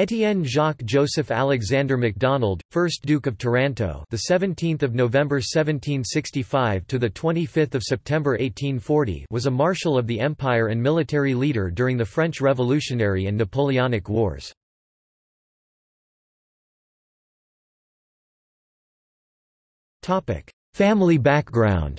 Étienne Jacques Joseph Alexander MacDonald, 1st Duke of Taranto, the 17th of November 1765 to the 25th of September 1840, was a marshal of the empire and military leader during the French Revolutionary and Napoleonic Wars. Topic: Family background.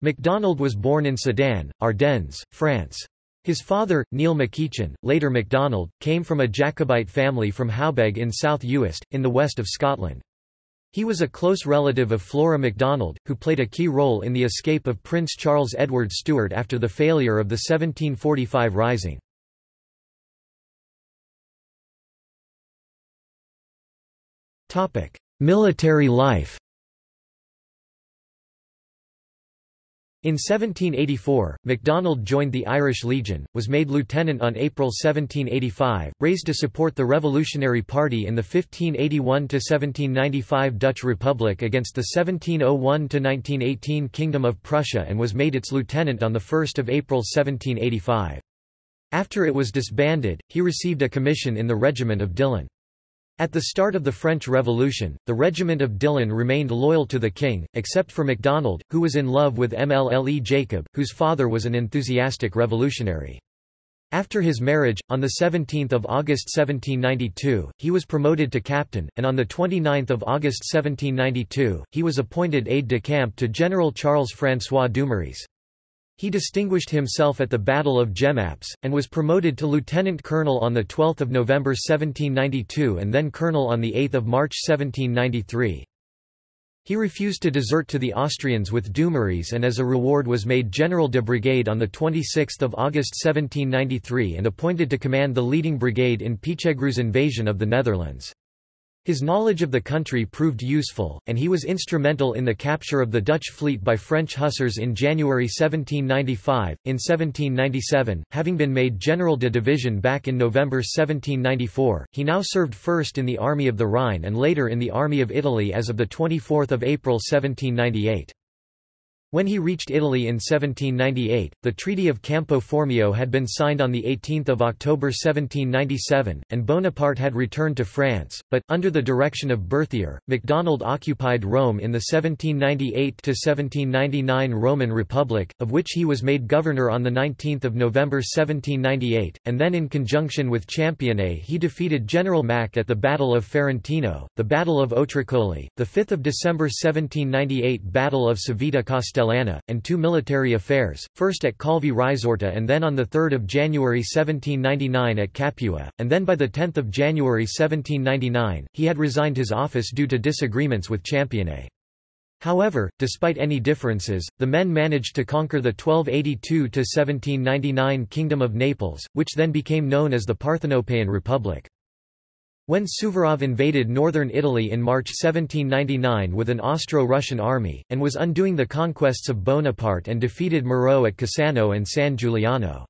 MacDonald was born in Sedan, Ardennes, France. His father, Neil MacEachin, later MacDonald, came from a Jacobite family from Howbeg in South Uist, in the west of Scotland. He was a close relative of Flora MacDonald, who played a key role in the escape of Prince Charles Edward Stuart after the failure of the 1745 Rising. Military life In 1784, MacDonald joined the Irish Legion, was made lieutenant on April 1785, raised to support the Revolutionary Party in the 1581–1795 Dutch Republic against the 1701–1918 Kingdom of Prussia and was made its lieutenant on 1 April 1785. After it was disbanded, he received a commission in the regiment of Dillon. At the start of the French Revolution, the regiment of Dillon remained loyal to the king, except for MacDonald, who was in love with Mlle Jacob, whose father was an enthusiastic revolutionary. After his marriage, on 17 August 1792, he was promoted to captain, and on 29 August 1792, he was appointed aide-de-camp to General Charles-François Dumouriez. He distinguished himself at the Battle of Jemappes, and was promoted to lieutenant colonel on 12 November 1792 and then colonel on 8 March 1793. He refused to desert to the Austrians with Dumouriez and as a reward was made general de brigade on 26 August 1793 and appointed to command the leading brigade in Pichegru's invasion of the Netherlands. His knowledge of the country proved useful, and he was instrumental in the capture of the Dutch fleet by French hussars in January 1795. In 1797, having been made General de Division back in November 1794, he now served first in the Army of the Rhine and later in the Army of Italy as of 24 April 1798. When he reached Italy in 1798, the Treaty of Campo Formio had been signed on 18 October 1797, and Bonaparte had returned to France, but, under the direction of Berthier, MacDonald occupied Rome in the 1798–1799 Roman Republic, of which he was made governor on 19 November 1798, and then in conjunction with Championnet he defeated General Mack at the Battle of Ferentino, the Battle of Otricoli, the 5 December 1798 Battle of Civita Castellana Castellana, and two military affairs, first at Calvi Risorta and then on 3 January 1799 at Capua, and then by 10 January 1799, he had resigned his office due to disagreements with Championnet. However, despite any differences, the men managed to conquer the 1282–1799 Kingdom of Naples, which then became known as the Parthenopaean Republic. When Suvorov invaded northern Italy in March 1799 with an Austro-Russian army, and was undoing the conquests of Bonaparte and defeated Moreau at Cassano and San Giuliano.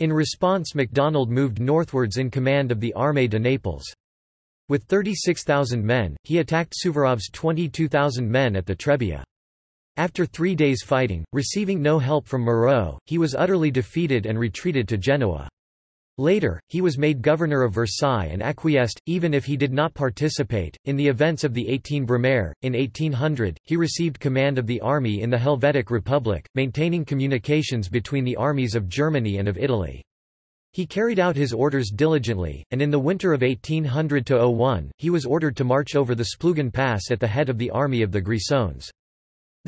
In response MacDonald moved northwards in command of the Armée de Naples. With 36,000 men, he attacked Suvorov's 22,000 men at the Trebia. After three days fighting, receiving no help from Moreau, he was utterly defeated and retreated to Genoa. Later, he was made governor of Versailles and acquiesced, even if he did not participate, in the events of the 18 Brumaire. In 1800, he received command of the army in the Helvetic Republic, maintaining communications between the armies of Germany and of Italy. He carried out his orders diligently, and in the winter of 1800–01, he was ordered to march over the Splugen Pass at the head of the army of the Grisons.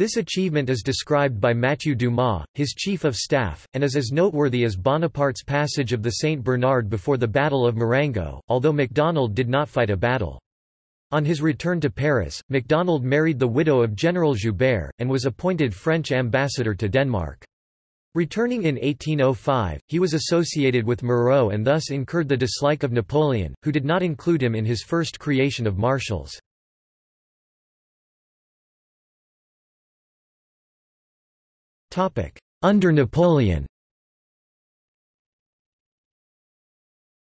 This achievement is described by Mathieu Dumas, his chief of staff, and is as noteworthy as Bonaparte's passage of the St. Bernard before the Battle of Marengo, although MacDonald did not fight a battle. On his return to Paris, MacDonald married the widow of General Joubert, and was appointed French ambassador to Denmark. Returning in 1805, he was associated with Moreau and thus incurred the dislike of Napoleon, who did not include him in his first creation of marshals. Under Napoleon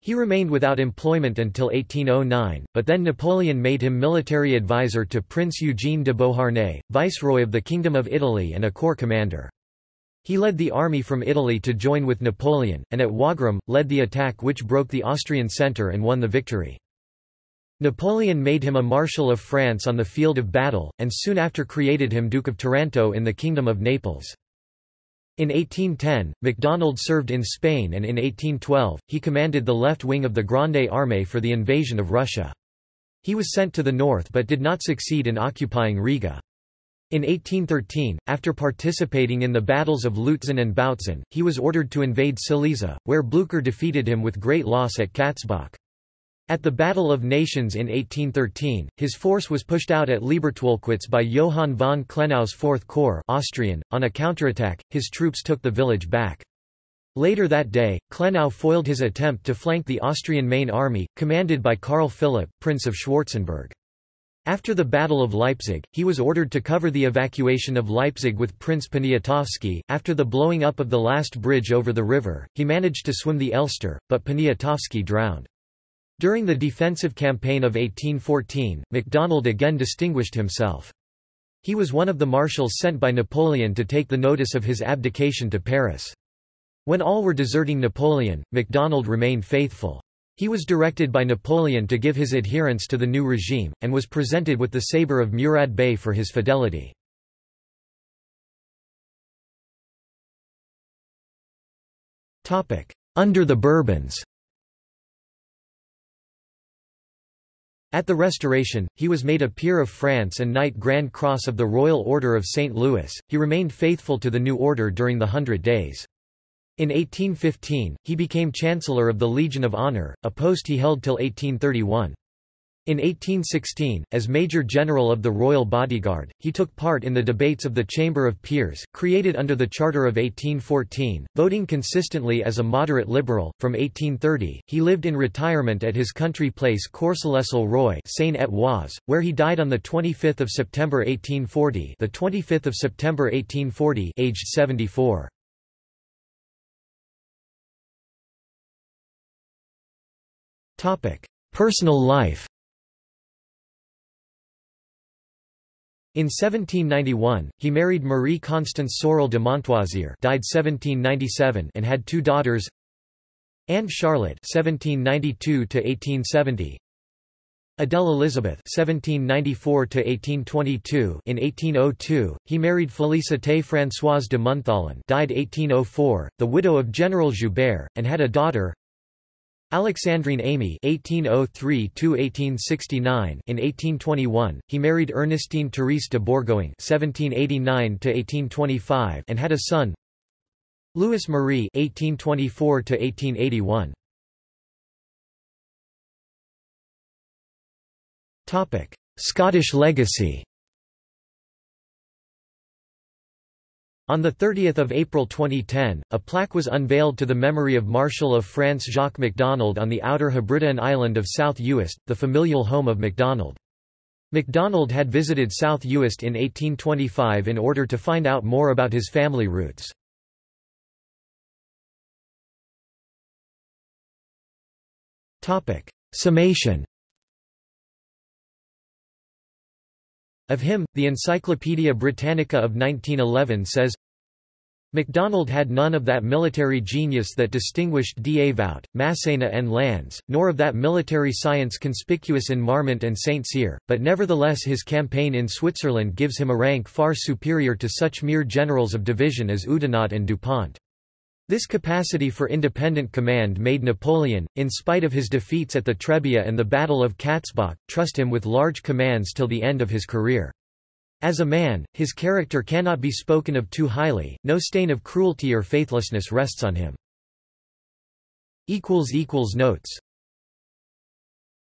He remained without employment until 1809, but then Napoleon made him military advisor to Prince Eugene de Beauharnais, viceroy of the Kingdom of Italy and a corps commander. He led the army from Italy to join with Napoleon, and at Wagram, led the attack which broke the Austrian centre and won the victory. Napoleon made him a Marshal of France on the field of battle, and soon after created him Duke of Taranto in the Kingdom of Naples. In 1810, MacDonald served in Spain and in 1812, he commanded the left wing of the Grande Armée for the invasion of Russia. He was sent to the north but did not succeed in occupying Riga. In 1813, after participating in the battles of Lutzen and Bautzen, he was ordered to invade Silesia, where Blücher defeated him with great loss at Katzbach. At the Battle of Nations in 1813, his force was pushed out at Liebertwolkwitz by Johann von Klenau's Fourth Corps Austrian. .On a counterattack, his troops took the village back. Later that day, Klenau foiled his attempt to flank the Austrian main army, commanded by Karl Philipp, Prince of Schwarzenberg. After the Battle of Leipzig, he was ordered to cover the evacuation of Leipzig with Prince Poniatowski. After the blowing up of the last bridge over the river, he managed to swim the Elster, but Poniatowski drowned. During the defensive campaign of 1814, MacDonald again distinguished himself. He was one of the marshals sent by Napoleon to take the notice of his abdication to Paris. When all were deserting Napoleon, MacDonald remained faithful. He was directed by Napoleon to give his adherence to the new regime, and was presented with the sabre of Murad Bey for his fidelity. Under the Bourbons At the Restoration, he was made a Peer of France and Knight Grand Cross of the Royal Order of St. Louis. He remained faithful to the new order during the Hundred Days. In 1815, he became Chancellor of the Legion of Honor, a post he held till 1831. In 1816, as Major General of the Royal Bodyguard, he took part in the debates of the Chamber of Peers, created under the Charter of 1814, voting consistently as a moderate liberal. From 1830, he lived in retirement at his country place Courcelles-le-Roi, Seine-et-Oise, where he died on the 25th of September 1840. The 25th of September 1840, aged 74. Personal life In 1791, he married Marie Constance Sorel de Montoisier died 1797 and had two daughters Anne Charlotte 1792 Adele Elizabeth (1794–1822). In 1802, he married Félicité Françoise de Montholon, died 1804, the widow of General Joubert, and had a daughter, Alexandrine Amy (1803–1869). In 1821, he married Ernestine Therese de Bourgoin (1789–1825) and had a son, Louis Marie (1824–1881). Topic: Scottish legacy. On 30 April 2010, a plaque was unveiled to the memory of Marshal of France Jacques MacDonald on the outer Hebridean island of South Uist, the familial home of MacDonald. MacDonald had visited South Uist in 1825 in order to find out more about his family roots. Summation Of him, the Encyclopaedia Britannica of 1911 says, MacDonald had none of that military genius that distinguished Davout, Massena and Lannes, nor of that military science conspicuous in Marmont and St. Cyr, but nevertheless his campaign in Switzerland gives him a rank far superior to such mere generals of division as Oudinot and Dupont. This capacity for independent command made Napoleon, in spite of his defeats at the Trebia and the Battle of Katzbach, trust him with large commands till the end of his career. As a man, his character cannot be spoken of too highly, no stain of cruelty or faithlessness rests on him. Notes